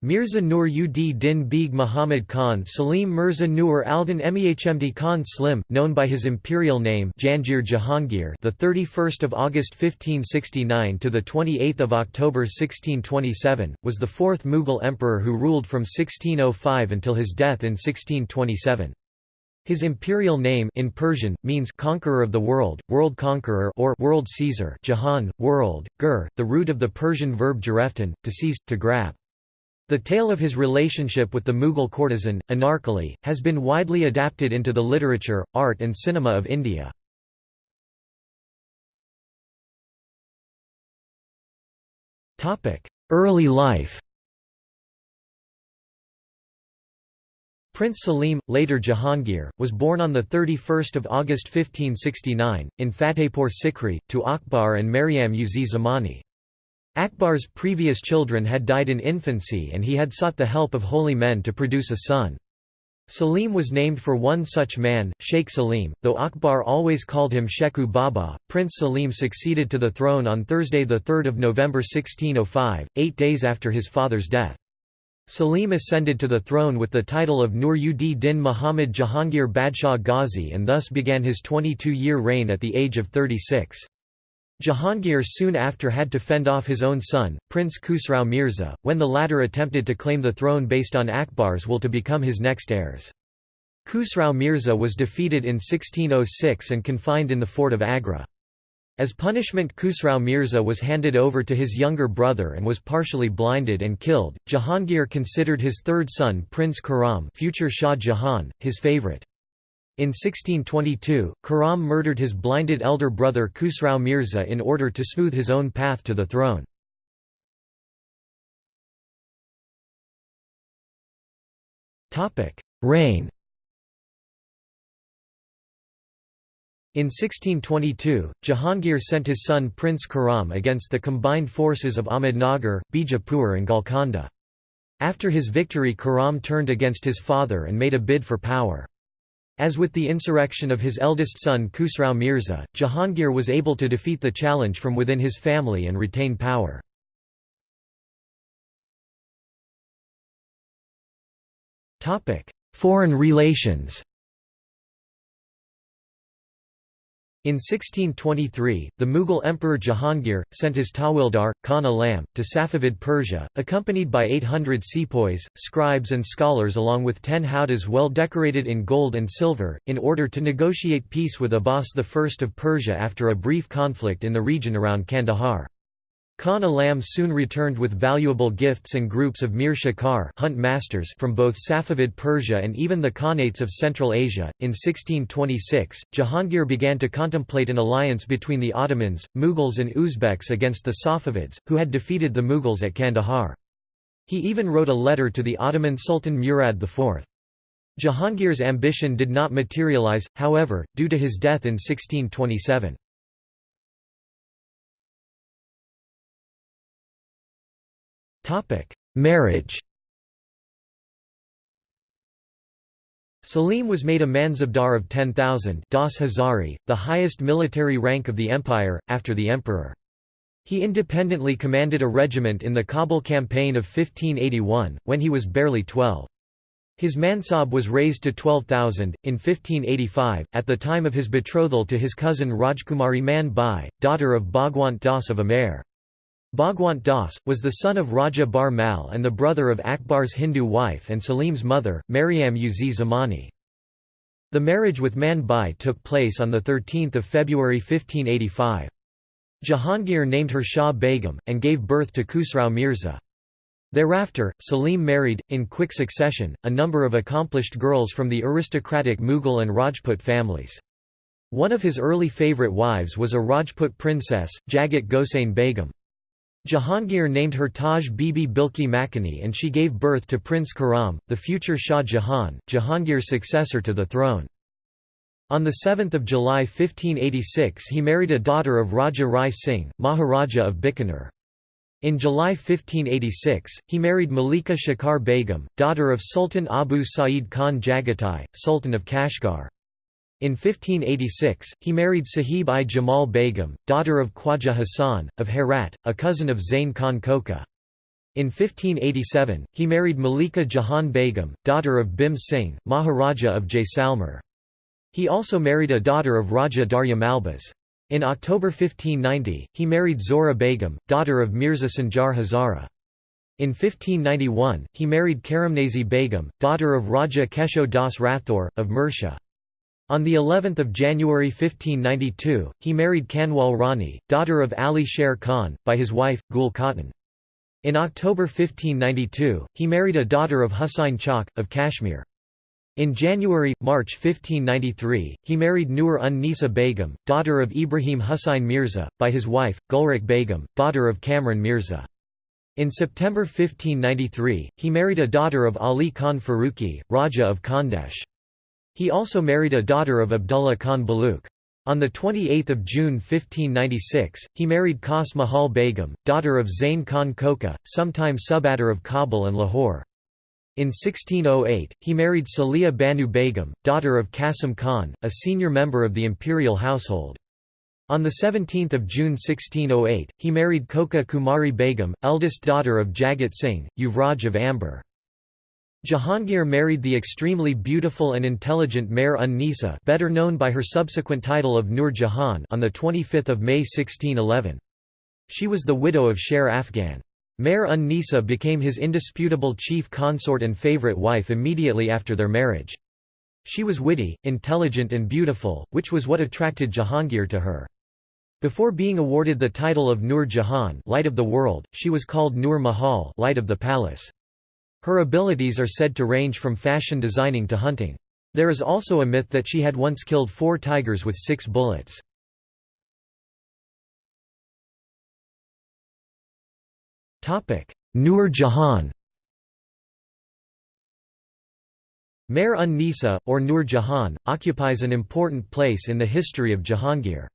Mirza Nur ud Din Beg Muhammad Khan Salim Mirza Nur Aldan Mehmd Khan Slim, known by his imperial name Jangir Jahangir, the 31st of August 1569 to the 28th of October 1627, was the fourth Mughal emperor who ruled from 1605 until his death in 1627. His imperial name in Persian means conqueror of the world, world conqueror or world Caesar, Jahan, world, gur, the root of the Persian verb jareftan, to seize, to grab. The tale of his relationship with the Mughal courtesan, Anarkali, has been widely adapted into the literature, art and cinema of India. Early life Prince Salim, later Jahangir, was born on 31 August 1569, in Fatehpur Sikri, to Akbar and Maryam uz Zamani. Akbar's previous children had died in infancy and he had sought the help of holy men to produce a son. Salim was named for one such man, Sheikh Salim, though Akbar always called him Shekhu Baba. Prince Salim succeeded to the throne on Thursday 3 November 1605, eight days after his father's death. Salim ascended to the throne with the title of Nur ud Din Muhammad Jahangir Badshah Ghazi and thus began his 22-year reign at the age of 36. Jahangir soon after had to fend off his own son, Prince Khusrau Mirza, when the latter attempted to claim the throne based on Akbar's will to become his next heirs. Khusrau Mirza was defeated in 1606 and confined in the fort of Agra. As punishment Khusrau Mirza was handed over to his younger brother and was partially blinded and killed. Jahangir considered his third son Prince Khurram future Shah Jahan, his favourite. In 1622, Khurram murdered his blinded elder brother Khusrau Mirza in order to smooth his own path to the throne. Reign In 1622, Jahangir sent his son Prince Khurram against the combined forces of Ahmednagar, Bijapur and Golconda. After his victory Khurram turned against his father and made a bid for power. As with the insurrection of his eldest son Khusrau Mirza, Jahangir was able to defeat the challenge from within his family and retain power. Foreign relations In 1623, the Mughal Emperor Jahangir, sent his Tawildar, Khan Alam, to Safavid Persia, accompanied by 800 sepoys, scribes and scholars along with ten howdahs well decorated in gold and silver, in order to negotiate peace with Abbas I of Persia after a brief conflict in the region around Kandahar. Khan Alam soon returned with valuable gifts and groups of Mir Shikar hunt masters from both Safavid Persia and even the Khanates of Central Asia. In 1626, Jahangir began to contemplate an alliance between the Ottomans, Mughals and Uzbeks against the Safavids, who had defeated the Mughals at Kandahar. He even wrote a letter to the Ottoman Sultan Murad IV. Jahangir's ambition did not materialize, however, due to his death in 1627. Marriage Salim was made a Mansabdar of 10,000 Das Hazari, the highest military rank of the empire, after the emperor. He independently commanded a regiment in the Kabul campaign of 1581, when he was barely 12. His mansab was raised to 12,000, in 1585, at the time of his betrothal to his cousin Rajkumari Man Bai, daughter of Bhagwant Das of Amer. Bhagwant Das, was the son of Raja Bharmal and the brother of Akbar's Hindu wife and Salim's mother, Maryam uz Zamani. The marriage with Man Bai took place on 13 February 1585. Jahangir named her Shah Begum, and gave birth to Khusrau Mirza. Thereafter, Salim married, in quick succession, a number of accomplished girls from the aristocratic Mughal and Rajput families. One of his early favourite wives was a Rajput princess, Jagat Gosain Begum. Jahangir named her Taj Bibi Bilki Makani and she gave birth to Prince Khurram, the future Shah Jahan, Jahangir's successor to the throne. On 7 July 1586 he married a daughter of Raja Rai Singh, Maharaja of Bikaner. In July 1586, he married Malika Shikar Begum, daughter of Sultan Abu Sa'id Khan Jagatai, Sultan of Kashgar. In 1586, he married Sahib-i Jamal Begum, daughter of Khwaja Hassan, of Herat, a cousin of Zain Khan Koka. In 1587, he married Malika Jahan Begum, daughter of Bhim Singh, Maharaja of Jaisalmer. He also married a daughter of Raja Darya Malbas. In October 1590, he married Zora Begum, daughter of Mirza Sanjar Hazara. In 1591, he married Karamnazi Begum, daughter of Raja Kesho Das Rathore, of Mursha. On the 11th of January 1592, he married Kanwal Rani, daughter of Ali Sher Khan, by his wife, Gul Khatun. In October 1592, he married a daughter of Husain Chak, of Kashmir. In January–March 1593, he married Nur un Nisa Begum, daughter of Ibrahim Husain Mirza, by his wife, Gulrukh Begum, daughter of Kamran Mirza. In September 1593, he married a daughter of Ali Khan Faruqi, Raja of Khandesh. He also married a daughter of Abdullah Khan Baluch. On 28 June 1596, he married Khas Mahal Begum, daughter of Zain Khan Koka, sometime subadar of Kabul and Lahore. In 1608, he married Salia Banu Begum, daughter of Qasim Khan, a senior member of the imperial household. On 17 June 1608, he married Koka Kumari Begum, eldest daughter of Jagat Singh, Yuvraj of Amber. Jahangir married the extremely beautiful and intelligent Mehr un Nisa better known by her subsequent title of Nur Jahan on 25 May 1611. She was the widow of Sher Afghan. Mehr un Nisa became his indisputable chief consort and favourite wife immediately after their marriage. She was witty, intelligent and beautiful, which was what attracted Jahangir to her. Before being awarded the title of Nur Jahan light of the world, she was called Nur Mahal light of the palace. Her abilities are said to range from fashion designing to hunting. There is also a myth that she had once killed four tigers with six bullets. Nur Jahan Mehr un Nisa, or Nur Jahan, occupies an important place in the history of Jahangir.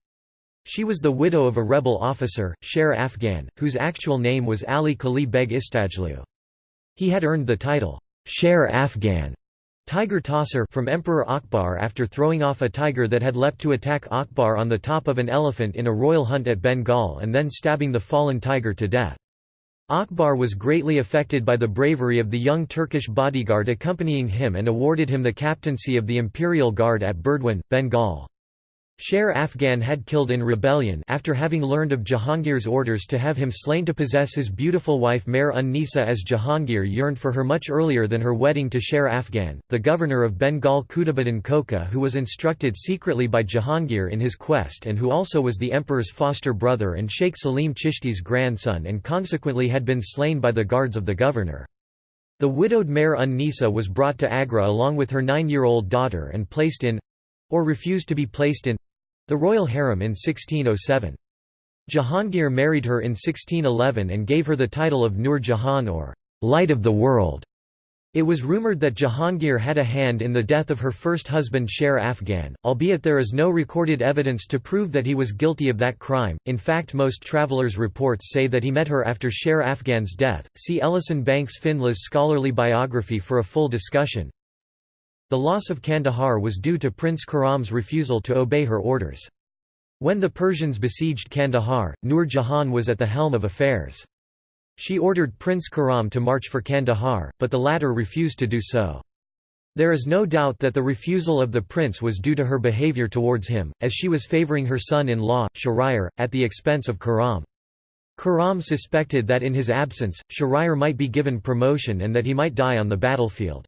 She was the widow of a rebel officer, Sher Afghan, whose actual name was Ali Kali Beg Istajlu. He had earned the title, Sher Afghan tiger tosser from Emperor Akbar after throwing off a tiger that had leapt to attack Akbar on the top of an elephant in a royal hunt at Bengal and then stabbing the fallen tiger to death. Akbar was greatly affected by the bravery of the young Turkish bodyguard accompanying him and awarded him the captaincy of the Imperial Guard at Burdwan, Bengal. Sher Afghan had killed in rebellion after having learned of Jahangir's orders to have him slain to possess his beautiful wife Mehr un Nisa as Jahangir yearned for her much earlier than her wedding to Sher Afghan, the governor of Bengal Qutbuddin Koka who was instructed secretly by Jahangir in his quest and who also was the emperor's foster brother and Sheikh Salim Chishti's grandson and consequently had been slain by the guards of the governor. The widowed Mehr un Nisa was brought to Agra along with her nine-year-old daughter and placed in or refused to be placed in the royal harem in 1607. Jahangir married her in 1611 and gave her the title of Nur Jahan or Light of the World. It was rumoured that Jahangir had a hand in the death of her first husband Sher Afghan, albeit there is no recorded evidence to prove that he was guilty of that crime. In fact, most travellers' reports say that he met her after Sher Afghan's death. See Ellison Banks Findly's scholarly biography for a full discussion. The loss of Kandahar was due to Prince Khurram's refusal to obey her orders. When the Persians besieged Kandahar, Nur Jahan was at the helm of affairs. She ordered Prince Khurram to march for Kandahar, but the latter refused to do so. There is no doubt that the refusal of the prince was due to her behavior towards him, as she was favoring her son-in-law, Shahryar, at the expense of Khurram. Khurram suspected that in his absence, Shahryar might be given promotion and that he might die on the battlefield.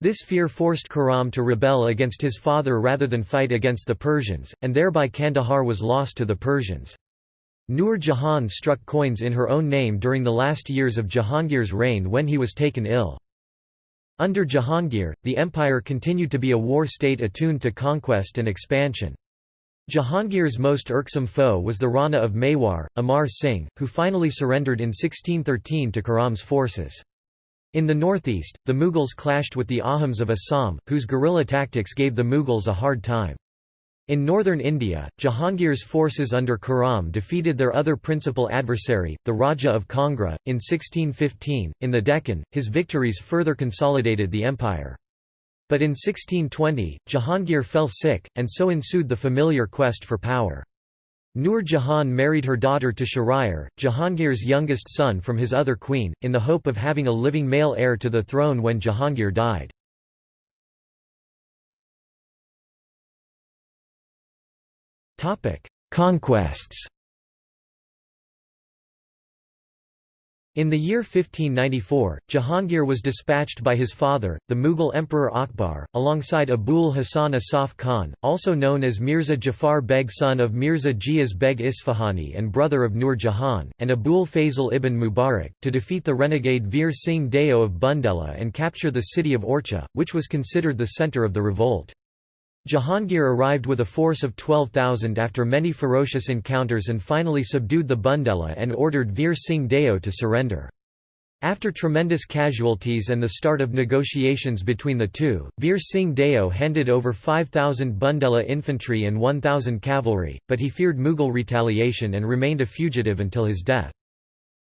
This fear forced Khurram to rebel against his father rather than fight against the Persians, and thereby Kandahar was lost to the Persians. Nur Jahan struck coins in her own name during the last years of Jahangir's reign when he was taken ill. Under Jahangir, the empire continued to be a war state attuned to conquest and expansion. Jahangir's most irksome foe was the Rana of Mewar, Amar Singh, who finally surrendered in 1613 to Khurram's forces. In the northeast, the Mughals clashed with the Ahoms of Assam, whose guerrilla tactics gave the Mughals a hard time. In northern India, Jahangir's forces under Khurram defeated their other principal adversary, the Raja of Kangra, in 1615. In the Deccan, his victories further consolidated the empire. But in 1620, Jahangir fell sick, and so ensued the familiar quest for power. Nur Jahan married her daughter to Shahryar, Jahangir's youngest son from his other queen, in the hope of having a living male heir to the throne when Jahangir died. Conquests In the year 1594, Jahangir was dispatched by his father, the Mughal Emperor Akbar, alongside Abul Hasan Asaf Khan, also known as Mirza Jafar Beg son of Mirza Ghias Beg Isfahani and brother of Nur Jahan, and Abul Fazl ibn Mubarak, to defeat the renegade Veer Singh Deo of Bundela and capture the city of Orchha, which was considered the centre of the revolt. Jahangir arrived with a force of 12,000 after many ferocious encounters and finally subdued the Bundela and ordered Veer Singh Deo to surrender. After tremendous casualties and the start of negotiations between the two, Veer Singh Deo handed over 5,000 Bundela infantry and 1,000 cavalry, but he feared Mughal retaliation and remained a fugitive until his death.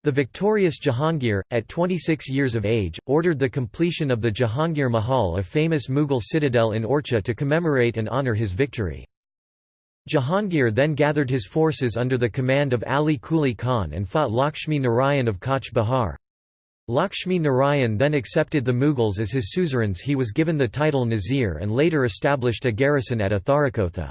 The victorious Jahangir, at 26 years of age, ordered the completion of the Jahangir Mahal a famous Mughal citadel in Orchha to commemorate and honour his victory. Jahangir then gathered his forces under the command of Ali Kuli Khan and fought Lakshmi Narayan of Cooch Behar. Lakshmi Narayan then accepted the Mughals as his suzerains he was given the title Nazir and later established a garrison at Atharakotha.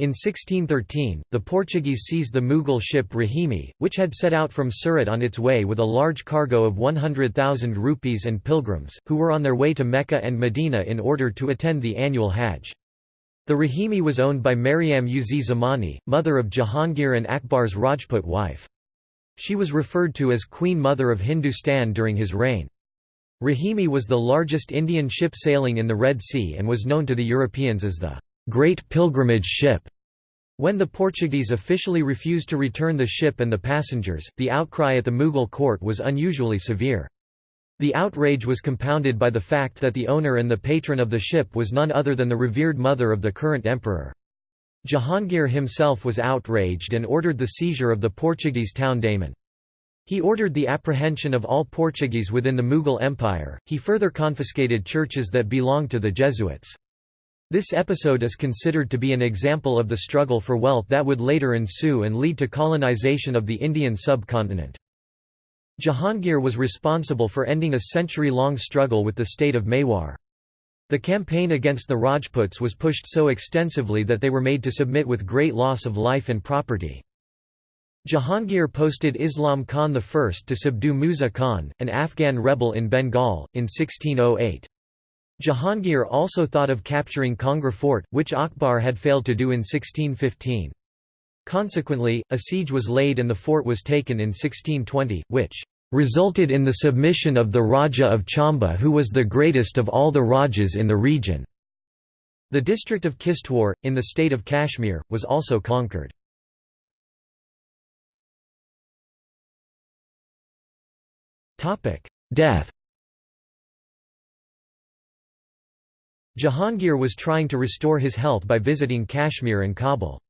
In 1613, the Portuguese seized the Mughal ship Rahimi, which had set out from Surat on its way with a large cargo of 100,000 rupees and pilgrims, who were on their way to Mecca and Medina in order to attend the annual Hajj. The Rahimi was owned by Mariam uz Zamani, mother of Jahangir and Akbar's Rajput wife. She was referred to as Queen Mother of Hindustan during his reign. Rahimi was the largest Indian ship sailing in the Red Sea and was known to the Europeans as the Great Pilgrimage Ship. When the Portuguese officially refused to return the ship and the passengers, the outcry at the Mughal court was unusually severe. The outrage was compounded by the fact that the owner and the patron of the ship was none other than the revered mother of the current emperor. Jahangir himself was outraged and ordered the seizure of the Portuguese town Daman. He ordered the apprehension of all Portuguese within the Mughal Empire, he further confiscated churches that belonged to the Jesuits. This episode is considered to be an example of the struggle for wealth that would later ensue and lead to colonization of the Indian subcontinent. Jahangir was responsible for ending a century-long struggle with the state of Mewar. The campaign against the Rajputs was pushed so extensively that they were made to submit with great loss of life and property. Jahangir posted Islam Khan I to subdue Musa Khan, an Afghan rebel in Bengal, in 1608. Jahangir also thought of capturing Kangra fort, which Akbar had failed to do in 1615. Consequently, a siege was laid and the fort was taken in 1620, which resulted in the submission of the Raja of Chamba who was the greatest of all the Rajas in the region. The district of Kishtwar, in the state of Kashmir, was also conquered. Death Jahangir was trying to restore his health by visiting Kashmir and Kabul.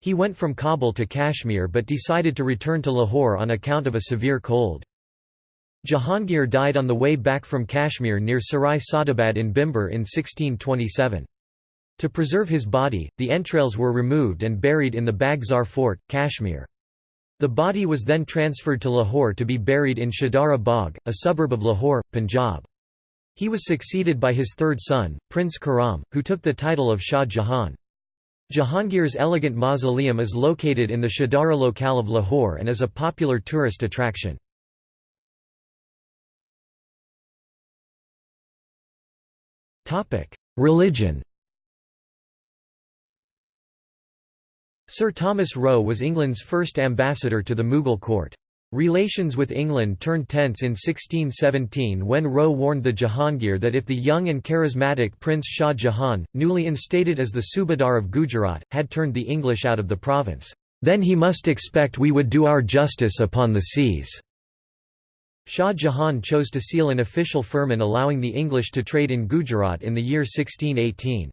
He went from Kabul to Kashmir but decided to return to Lahore on account of a severe cold. Jahangir died on the way back from Kashmir near Sarai Sadabad in Bhimber in 1627. To preserve his body, the entrails were removed and buried in the Bagzar fort, Kashmir. The body was then transferred to Lahore to be buried in Shahdara Bagh, a suburb of Lahore, Punjab. He was succeeded by his third son, Prince Khurram, who took the title of Shah Jahan. Jahangir's elegant mausoleum is located in the Shahdara locale of Lahore and is a popular tourist attraction. Religion Sir Thomas Roe was England's first ambassador to the Mughal court. Relations with England turned tense in 1617 when Roe warned the Jahangir that if the young and charismatic Prince Shah Jahan, newly instated as the Subadar of Gujarat, had turned the English out of the province, then he must expect we would do our justice upon the seas. Shah Jahan chose to seal an official firman allowing the English to trade in Gujarat in the year 1618.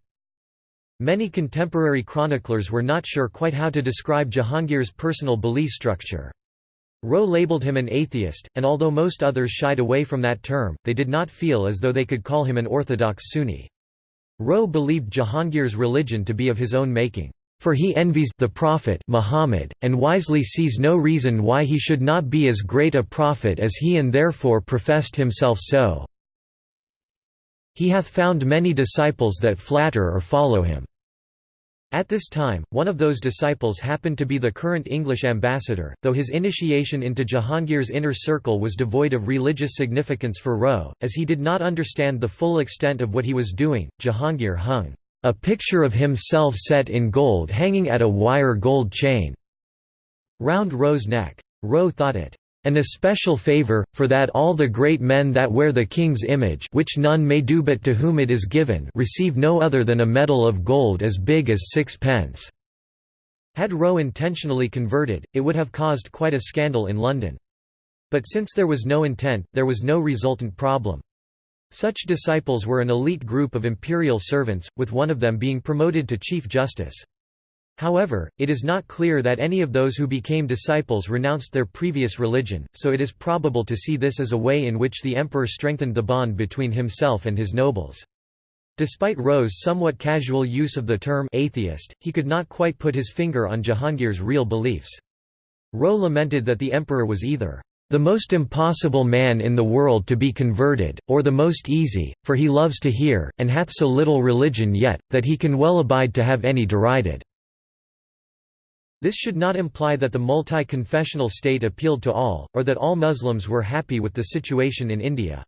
Many contemporary chroniclers were not sure quite how to describe Jahangir's personal belief structure. Roe labeled him an atheist, and although most others shied away from that term, they did not feel as though they could call him an orthodox Sunni. Roe believed Jahangir's religion to be of his own making. For he envies the Prophet Muhammad, and wisely sees no reason why he should not be as great a prophet as he and therefore professed himself so. He hath found many disciples that flatter or follow him. At this time, one of those disciples happened to be the current English ambassador, though his initiation into Jahangir's inner circle was devoid of religious significance for Roe, as he did not understand the full extent of what he was doing. Jahangir hung a picture of himself set in gold hanging at a wire gold chain round Roe's neck. Roe thought it an especial favour, for that all the great men that wear the king's image which none may do but to whom it is given receive no other than a medal of gold as big as sixpence." Had Roe intentionally converted, it would have caused quite a scandal in London. But since there was no intent, there was no resultant problem. Such disciples were an elite group of imperial servants, with one of them being promoted to Chief Justice. However, it is not clear that any of those who became disciples renounced their previous religion, so it is probable to see this as a way in which the emperor strengthened the bond between himself and his nobles. Despite Roe's somewhat casual use of the term atheist, he could not quite put his finger on Jahangir's real beliefs. Roe lamented that the emperor was either the most impossible man in the world to be converted, or the most easy, for he loves to hear, and hath so little religion yet, that he can well abide to have any derided." This should not imply that the multi-confessional state appealed to all, or that all Muslims were happy with the situation in India.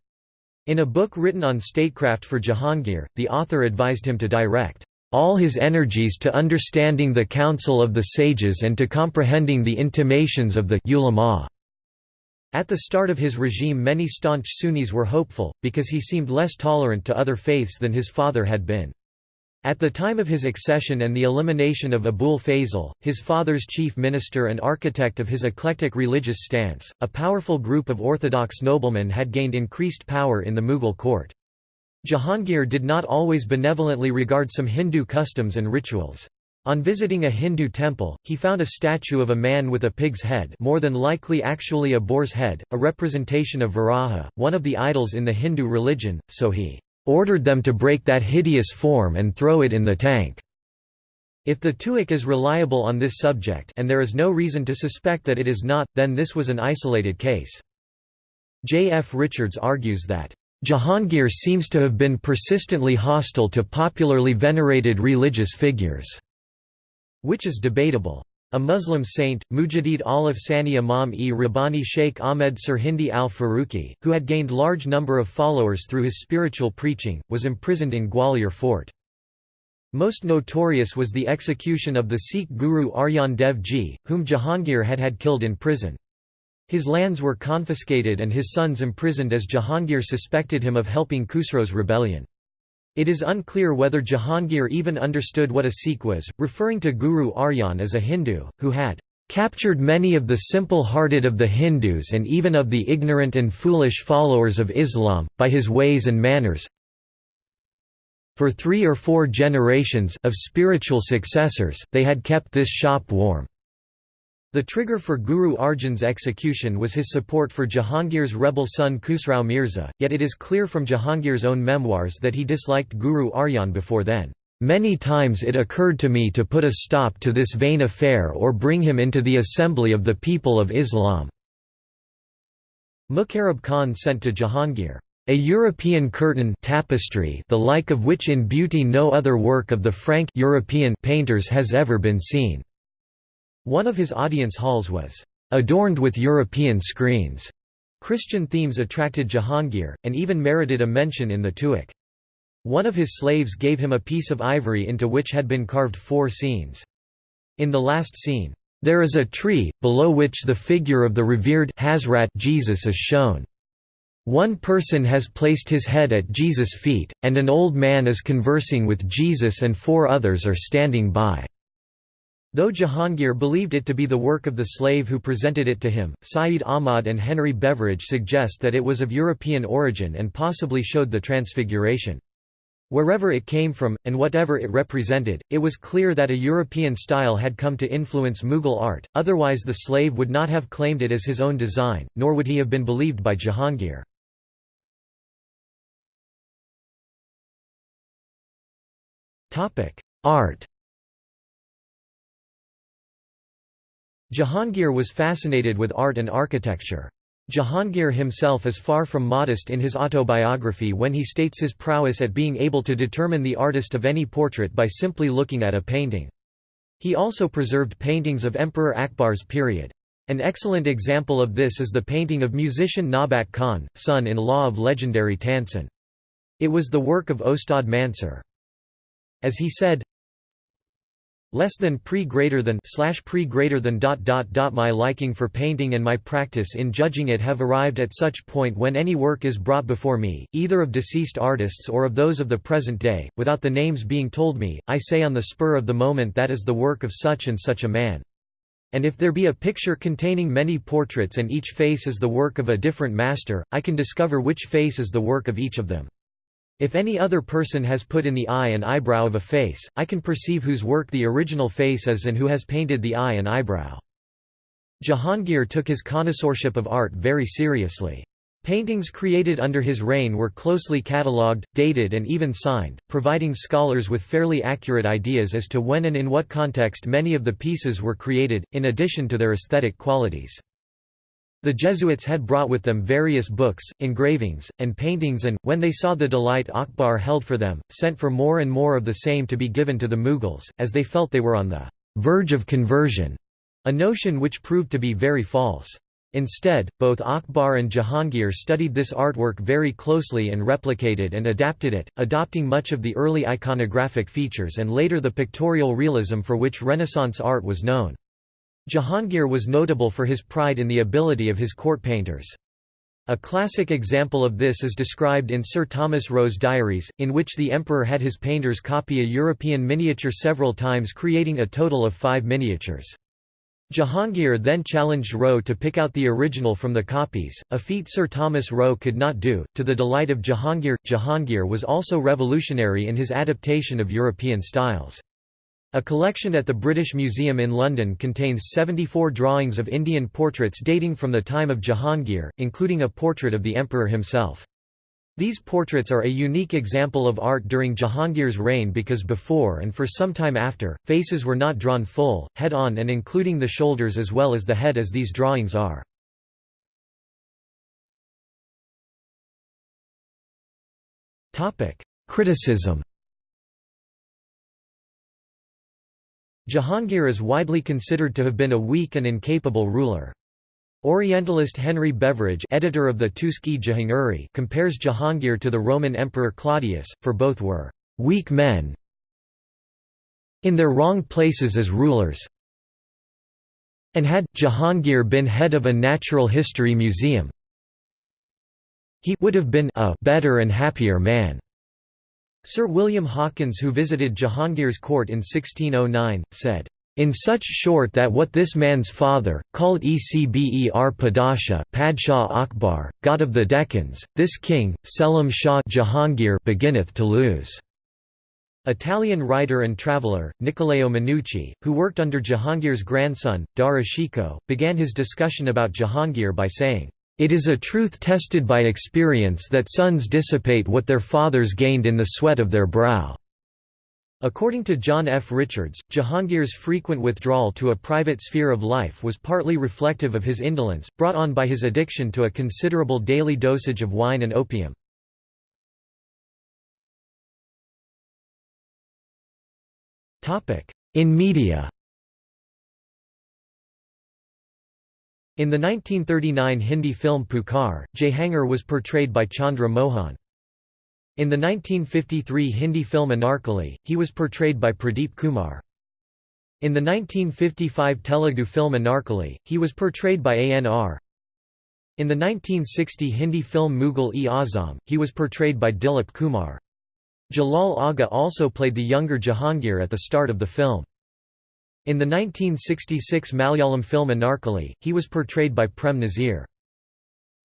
In a book written on statecraft for Jahangir, the author advised him to direct all his energies to understanding the counsel of the sages and to comprehending the intimations of the ulama. At the start of his regime many staunch Sunnis were hopeful, because he seemed less tolerant to other faiths than his father had been. At the time of his accession and the elimination of Abul Fazl, his father's chief minister and architect of his eclectic religious stance, a powerful group of orthodox noblemen had gained increased power in the Mughal court. Jahangir did not always benevolently regard some Hindu customs and rituals. On visiting a Hindu temple, he found a statue of a man with a pig's head more than likely actually a boar's head, a representation of Varaha, one of the idols in the Hindu religion, so he ordered them to break that hideous form and throw it in the tank. If the Tuzuk is reliable on this subject and there is no reason to suspect that it is not, then this was an isolated case. J. F. Richards argues that Jahangir seems to have been persistently hostile to popularly venerated religious figures which is debatable. A Muslim saint, Mujadid al-Afsani Imam-e Rabbani Sheikh Ahmed Sirhindi al-Faruqi, who had gained large number of followers through his spiritual preaching, was imprisoned in Gwalior fort. Most notorious was the execution of the Sikh guru Arjan Dev Ji, whom Jahangir had had killed in prison. His lands were confiscated and his sons imprisoned as Jahangir suspected him of helping Khusro's rebellion. It is unclear whether Jahangir even understood what a Sikh was, referring to Guru Arjan as a Hindu, who had captured many of the simple-hearted of the Hindus and even of the ignorant and foolish followers of Islam, by his ways and manners. For three or four generations of spiritual successors, they had kept this shop warm. The trigger for Guru Arjan's execution was his support for Jahangir's rebel son Khusrau Mirza, yet it is clear from Jahangir's own memoirs that he disliked Guru Arjan before then. Many times it occurred to me to put a stop to this vain affair or bring him into the assembly of the people of Islam." Muqarrab Khan sent to Jahangir, "...a European curtain tapestry the like of which in beauty no other work of the Frank European painters has ever been seen." One of his audience halls was adorned with European screens. Christian themes attracted Jahangir, and even merited a mention in the Tuzuk. One of his slaves gave him a piece of ivory into which had been carved four scenes. In the last scene, "...there is a tree, below which the figure of the revered Hazrat Jesus is shown. One person has placed his head at Jesus' feet, and an old man is conversing with Jesus and four others are standing by." Though Jahangir believed it to be the work of the slave who presented it to him, Sayyid Ahmad and Henry Beveridge suggest that it was of European origin and possibly showed the transfiguration. Wherever it came from, and whatever it represented, it was clear that a European style had come to influence Mughal art, otherwise the slave would not have claimed it as his own design, nor would he have been believed by Jahangir. Art Jahangir was fascinated with art and architecture. Jahangir himself is far from modest in his autobiography when he states his prowess at being able to determine the artist of any portrait by simply looking at a painting. He also preserved paintings of Emperor Akbar's period. An excellent example of this is the painting of musician Nabat Khan, son-in-law of legendary Tansen. It was the work of Ostad Mansur. As he said, less than pre greater than slash pre greater than dot dot dot my liking for painting and my practice in judging it have arrived at such point when any work is brought before me either of deceased artists or of those of the present day without the names being told me i say on the spur of the moment that is the work of such and such a man. And if there be a picture containing many portraits and each face is the work of a different master i can discover which face is the work of each of them if any other person has put in the eye and eyebrow of a face, I can perceive whose work the original face is and who has painted the eye and eyebrow. Jahangir took his connoisseurship of art very seriously. Paintings created under his reign were closely catalogued, dated and even signed, providing scholars with fairly accurate ideas as to when and in what context many of the pieces were created, in addition to their aesthetic qualities. The Jesuits had brought with them various books, engravings, and paintings and, when they saw the delight Akbar held for them, sent for more and more of the same to be given to the Mughals, as they felt they were on the verge of conversion, a notion which proved to be very false. Instead, both Akbar and Jahangir studied this artwork very closely and replicated and adapted it, adopting much of the early iconographic features and later the pictorial realism for which Renaissance art was known. Jahangir was notable for his pride in the ability of his court painters. A classic example of this is described in Sir Thomas Roe's diaries, in which the emperor had his painters copy a European miniature several times creating a total of five miniatures. Jahangir then challenged Roe to pick out the original from the copies, a feat Sir Thomas Roe could not do, to the delight of Jahangir. Jahangir was also revolutionary in his adaptation of European styles. A collection at the British Museum in London contains 74 drawings of Indian portraits dating from the time of Jahangir, including a portrait of the emperor himself. These portraits are a unique example of art during Jahangir's reign because before and for some time after, faces were not drawn full, head-on and including the shoulders as well as the head as these drawings are. Criticism Jahangir is widely considered to have been a weak and incapable ruler. Orientalist Henry Beveridge editor of the Tuzuk-e-Jahangiri compares Jahangir to the Roman Emperor Claudius, for both were «weak men in their wrong places as rulers and had Jahangir been head of a natural history museum he would have been a better and happier man. Sir William Hawkins who visited Jahangir's court in 1609, said, in such short that what this man's father, called Ecber Padasha Padshah Akbar, god of the Deccans, this king, Selim Shah Jahangir beginneth to lose." Italian writer and traveller, Niccolao Manucci, who worked under Jahangir's grandson, Dara Shikoh, began his discussion about Jahangir by saying, it is a truth tested by experience that sons dissipate what their fathers gained in the sweat of their brow." According to John F. Richards, Jahangir's frequent withdrawal to a private sphere of life was partly reflective of his indolence, brought on by his addiction to a considerable daily dosage of wine and opium. In media In the 1939 Hindi film Pukar, Jahangir was portrayed by Chandra Mohan. In the 1953 Hindi film Anarkali, he was portrayed by Pradeep Kumar. In the 1955 Telugu film Anarkali, he was portrayed by A.N.R. In the 1960 Hindi film Mughal-e-Azam, he was portrayed by Dilip Kumar. Jalal Agha also played the younger Jahangir at the start of the film. In the 1966 Malayalam film Anarkali, he was portrayed by Prem Nazir.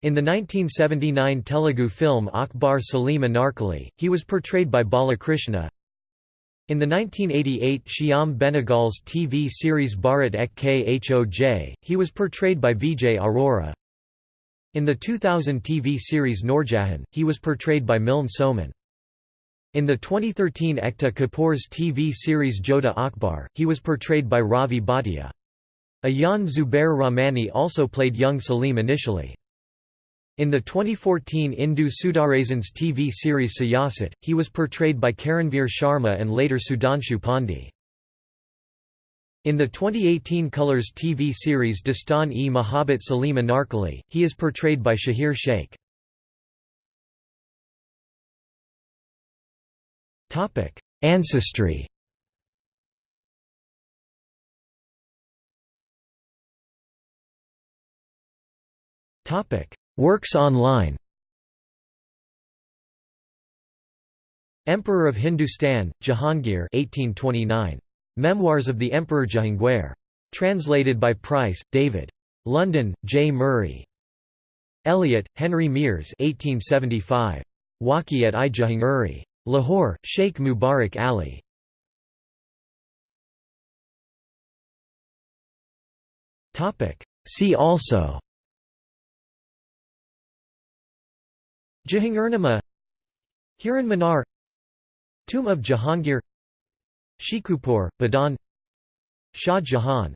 In the 1979 Telugu film Akbar Salim Anarkali, he was portrayed by Balakrishna. In the 1988 Shyam Benegal's TV series Bharat Ek Khoj, he was portrayed by Vijay Arora. In the 2000 TV series Noorjahan, he was portrayed by Milind Soman. In the 2013 Ekta Kapoor's TV series Jodha Akbar, he was portrayed by Ravi Bhatia. Ayaan Zubair Rahmani also played young Salim initially. In the 2014 Indu Sudarsans TV series Siyasat, he was portrayed by Karanveer Sharma and later Sudhanshu Pandey. In the 2018 Colors TV series Dastan-e Mahabbat Salim Anarkali, he is portrayed by Shahir Sheikh. Ancestry Topic: Works online Emperor of Hindustan, Jahangir 1829. Memoirs of the Emperor Jahangir. Translated by Price, David. London, J. Murray. Elliott, Henry Miers 1875. Waqi-at-i Jahangiri. Lahore, Sheikh Mubarak Ali. See also. Jahangirnama. Hiran Minar. Tomb of Jahangir. Shikupur, Badan Shah Jahan